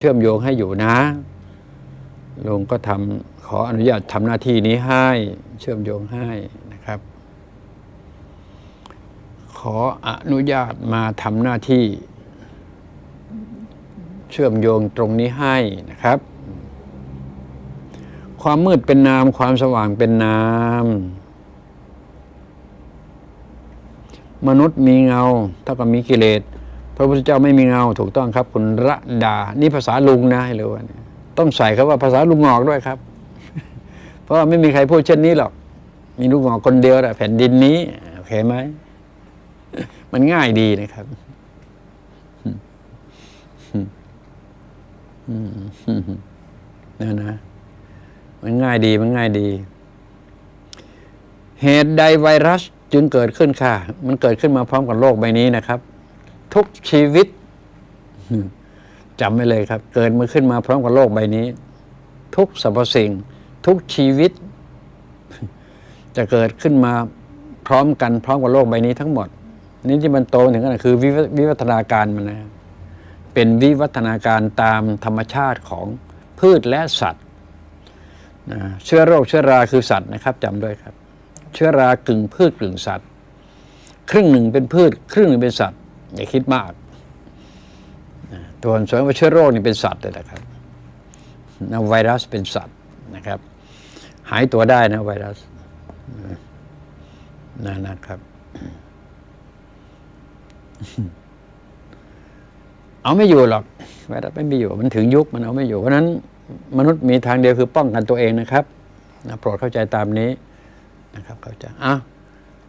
เชื่อมโยงให้อยู่นะลุงก็ทำขออนุญาตทำหน้าที่นี้ให้ เชื่อมโยงให้นะครับ ขออนุญาตมาทำหน้าที่ เชื่อมโยงตรงนี้ให้นะครับ ความมืดเป็นนาม ความสว่างเป็นนาม มนุษย์มีเงาเท่ากับมีกิเลส พระพุทธเจ้าไม่มีเงาถูกต้องครับคุณระดา นี่ภาษาลุงนะให้รู้ว่านี่ต้องใส่ครับว่าภาษาลุงงอกด้วยครับ เพราะไม่มีใครพูดเช่นนี้หรอก มีลุงงอกคนเดียวแหละแผ่นดินนี้โอเคไหมมันง่ายดีนะครับเนั่นนะ มันง่ายดีมันง่ายดี เหตุใดไวรัสจึงเกิดขึ้นค่ะ มันเกิดขึ้นมาพร้อมกับโลกใบนี้นะครับ ทุกชีวิตจำไว้เลยครับ เกิดมาขึ้นมาพร้อมกับโลกใบนี้ ทุกสรรพสิ่ง ทุกชีวิต จะเกิดขึ้นมาพร้อมกันพร้อมกับโลกใบนี้ทั้งหมด นี่ที่มันโตถึงขนาดคือวิววิวัฒนาการมันนะเป็นวิวัฒนาการตามธรรมชาติของพืชและสัตว์นะเชื้อโรคเชื้อราคือสัตว์นะครับจำด้วยครับ เชื้อรากึ่งพืชกึ่งสัตว์ ครึ่งหนึ่งเป็นพืช ครึ่งหนึ่งเป็นสัตว์ อย่าคิดมากตัวส่วนว่าเชื้อโรคนี่เป็นสัตว์เลยนะครับนะไวรัสเป็นสัตว์นะครับ หายตัวได้นะไวรัสนะนะครับ เอาไม่อยู่หรอกไวรัสไม่มีอยู่มันถึงยุคมันเอาไม่อยู่เพราะนั้น มนุษย์มีทางเดียวคือป้องกันตัวเองนะครับนะโปรดเข้าใจตามนี้นะครับ เข้าใจอะ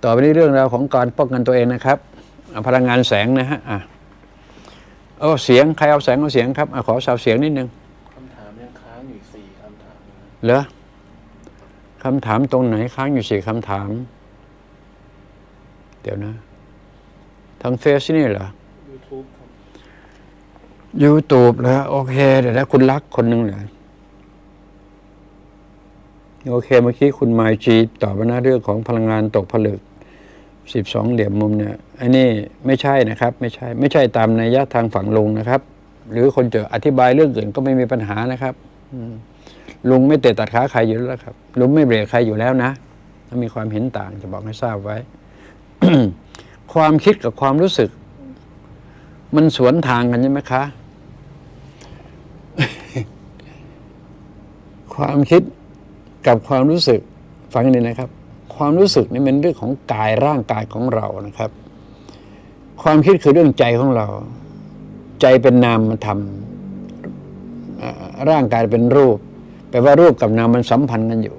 ต่อไปนี้เรื่องราวของการป้องกันตัวเองนะครับ พลังงานแสงนะฮะอะเอาเสียงใครเอาแสงเอาเสียงครับอะขอสาวเสียงนิดนึงคำถามยังค้างอยู่อีกสี่คำถามนะครับเหรอคำถามตรงไหนค้างอยู่สี่คำถาม เดี๋ยวนะ ทางเฟซนี่เหรอยูทูบครับยูทูบแล้วโอเค เดี๋ยวนะคุณรักคนหนึ่งเหรอโอเคเมื่อกี้คุณไมจีตอบมาหน้าเรื่องของพลังงานตกผลึก สิบสองเหลี่ยมมุมเนี่ยอันนี้ไม่ใช่นะครับ ไม่ใช่ไม่ใช่ตามนัยยะทางฝั่งลุงนะครับ หรือคนจะอธิบายเรื่องอื่นก็ไม่มีปัญหานะครับลุงไม่เตะตัดขาใครอยู่แล้วครับ ลุงไม่เบรกใครอยู่แล้วนะถ้ามีความเห็นต่างจะบอกให้ทราบไว้ ความคิดกับความรู้สึก มันสวนทางกันใช่ไหมคะ ความคิดกับความรู้สึกฟังกันดีนะครับ ความรู้สึกนี่เป็นเรื่องของกายร่างกายของเรานะครับ ความคิดคือเรื่องใจของเรา ใจเป็นนามธรรมร่างกายเป็นรูปแปลว่ารูปกับนามมันสัมพันธ์กันอยู่